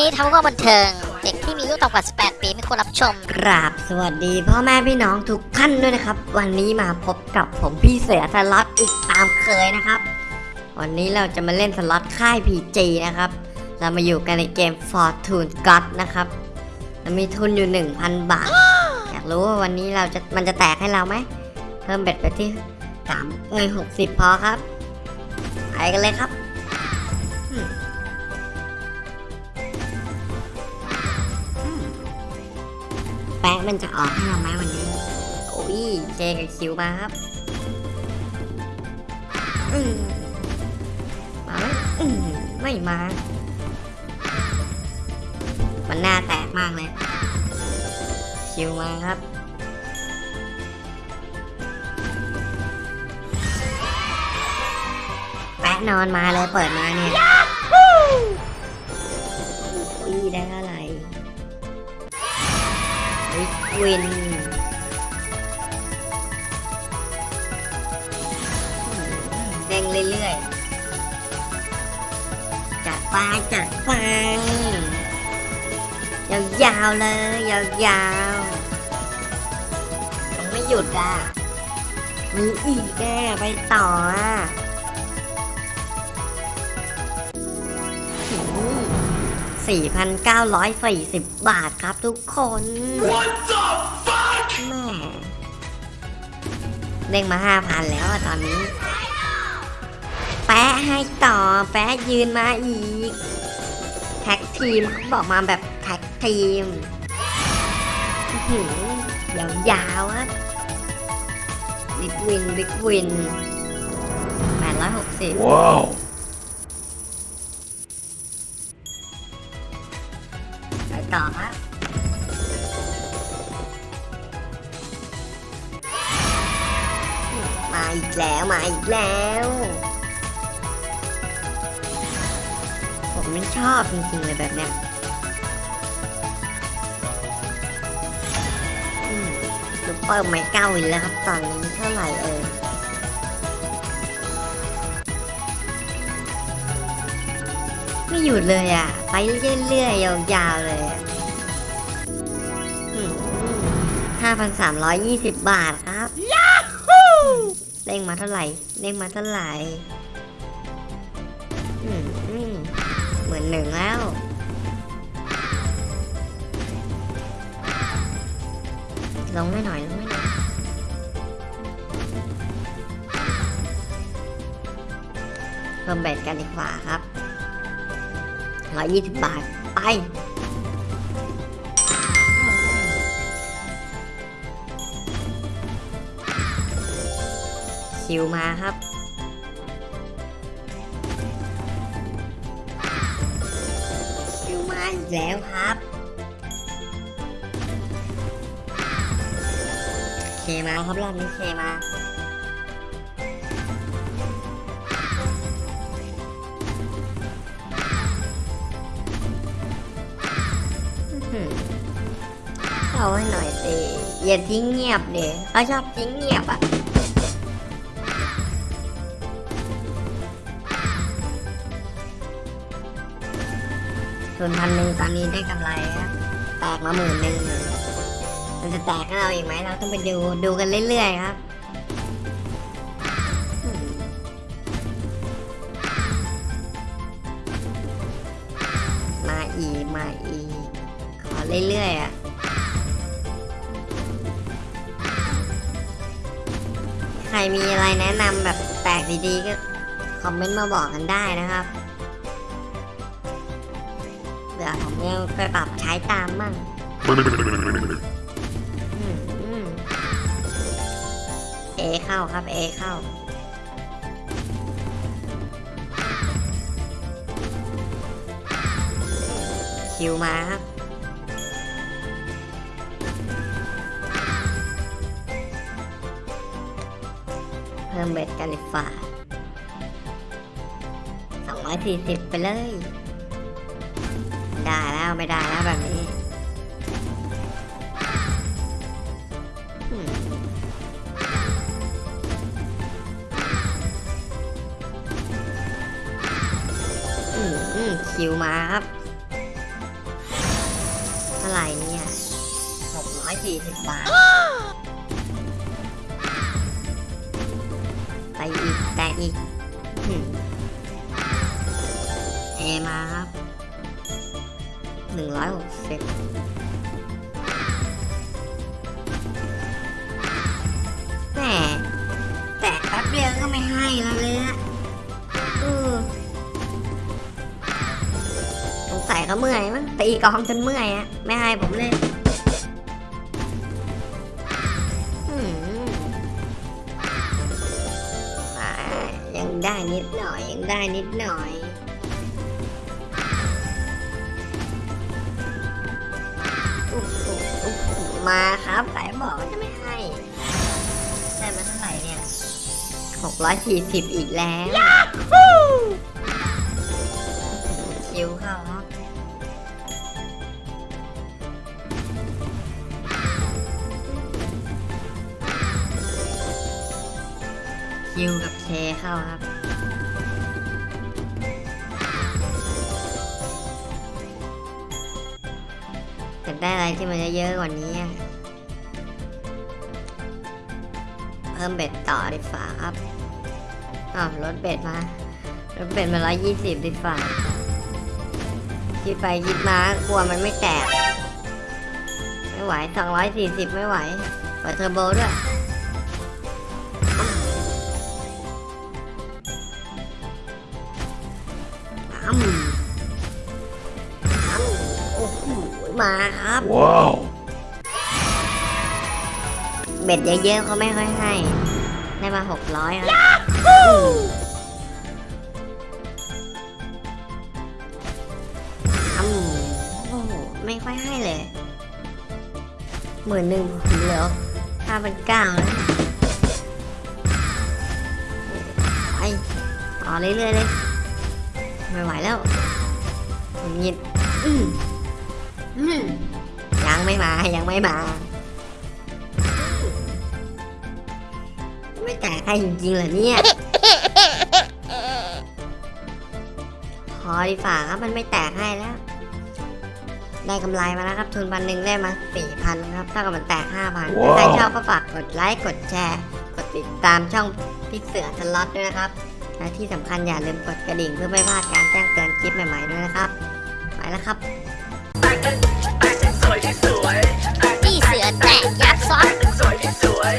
นี้ทำเพื่อบันเทิง เด็กที่มีอายุต่ำกว่า 18 ปีไม่ควรรับชม กราบสวัสดีพ่อแม่พี่น้องทุกท่านด้วยนะครับ วันนี้มาพบกับผมพี่เสือสล็อตอีกตามเคยนะครับ วันนี้เราจะมาเล่นสล็อตค่าย PG นะครับ เรามาอยู่กันในเกม Fortune God นะครับเรามีทุนอยู่ 1,000 บาท อยากรู้ว่าวันนี้เราจะมันจะแตกให้เราไหม เพิ่ม bet ไปที่สามเอ้ยหกสิบพอครับ ไปกันเลยครับ แปะมันจะออกให้เราไหมวันนี้ โอ้ยเจกับคิวมาครับอืมมาไหมอืมไม่มา มันหน้าแตกมากเลย คิวมาครับแปะนอนมาเลยเปิดมาเนี่ยอุ้ยได้อะไร วินเด้งเรื่อยๆจัดไปจัดไปยาวๆเลยยาวๆยังไม่หยุดอะมีอีกแกไปต่ออะ สี่พันเก้าร้อยสี่สิบบาทครับทุกคนแม่เด้งมาห้าพันแล้วอะตอนนี้ แปะให้ต่อ แปะยืนมาอีก tag team เขาบอกมาแบบ tag teamอื้อหือยาวๆอะ big win big win แปดร้ ต่อครับมาอีกแล้วมาอีกแล้ว ผมไม่ชอบจริงๆเลยแบบเนี้ยซุปเปอร์ไม่เก้าอีกแล้วครับ ตอนนี้เท่าไหร่เอ่ย หยุดเลยอะ ไปเรื่อยๆยาวๆเลยอะห้าพันสามร้อยยี่สิบบาทครับเด้งมาเท่าไหร่เด้งมาเท่าไหร่อืมอืมเหมือนหนึ่งแล้วลงไม่หน่อยลงไม่หน่อยเพิ่มเบ็ดกันดีกว่าครับ ร้อยยี่สิบบาท ไป คิวมาครับ คิวมาอีกแล้วครับ เคมาครับรอบนี้เคมา เอาให้หน่อยสิอย่าทิ้งเงียบเดี๋ยเขาชอบทิ้งเงียบอะทุนพันหนึ่งตอนนี้ได้กำไรครับแตกมาหมื่นหนึ่งมันจะแตกให้เราอีกไหมเราต้องไปดูดูกันเรื่อยๆครับมาอีมาอีขอเรื่อยๆอะ ใครมีอะไรแนะนำแบบแตกดีๆก็คอมเมนต์มาบอกกันได้นะครับเดี๋ยวผมยังไปปรับใช้ตามมั่งเอเข้าครับเอเข้าคิวมาครับ เพิ่มเบ็ดกันดีกว่า240 ไปเลย ได้แล้วไม่ได้แล้วแบบนี้คิวมาครับเท่าไหร่เนี่ย640บาท ไปอีก แตกอีกเอมาครับหนึ่งร้อยหกสิบแหมแตะแป๊บเดียวก็ไม่ให้แล้วเลยนะเอสงสัยเขาเมื่อยมั้งตีกองจนเมื่อยอะไม่ให้ผมเล่น ยังได้นิดหน่อย ยังได้นิดหน่อยโอ้โหโอ้โหมาครับไหนบอกว่าจะไม่ให้ ได้มาเท่าไหร่เนี่ยหกร้อยสี่สิบอีกแล้วคิวเข้าครับ คิวกับเคเข้าครับ แต่ได้อะไรที่มันเยอะๆกว่านี้ เพิ่มเบ็ดต่อดีฝ่าครับอ้าวลดเบ็ดมาลดเบ็ดมาร้อยยี่สิบดีฝ่าคิดไปคิดมากลัวมันไม่แตก ไม่ไหวสองร้อยสี่สิบไม่ไหวเปิดเทอร์โบด้วย มาครับ Wow. เบ็ดเยอะๆเขาไม่ค่อยให้ ได้มาหกร้อยครับอืมโอ้โห ไม่ค่อยให้เลยหมื่นหนึ่งเหลือห้าพันเก้าแล้วไปต่อเรื่อยๆเลย ไม่ไหวแล้วหงุดหงิดอืมอืม ยังไม่มา ยังไม่มา ไม่แตกให้จริงๆเหรอเนี่ยพอดีฝ่าครับมันไม่แตกให้แล้ว ได้กำไรมาแล้วครับ ทุนพันหนึ่งได้มาสี่พันครับเท่ากับมันแตกห้าพันว้าวถ้าใครชอบก็ฝากกดไลค์กดแชร์ กดติดตามช่องพิกเสือทล็อตด้วยนะครับและที่สำคัญอย่าลืมกดกระดิ่งเพื่อไม่พลาดการแจ้งเตือนคลิปใหม่ๆด้วยนะครับ ไปแล้วครับ พี่เสือแตกยักษ์ซ้อนสวยที่สวย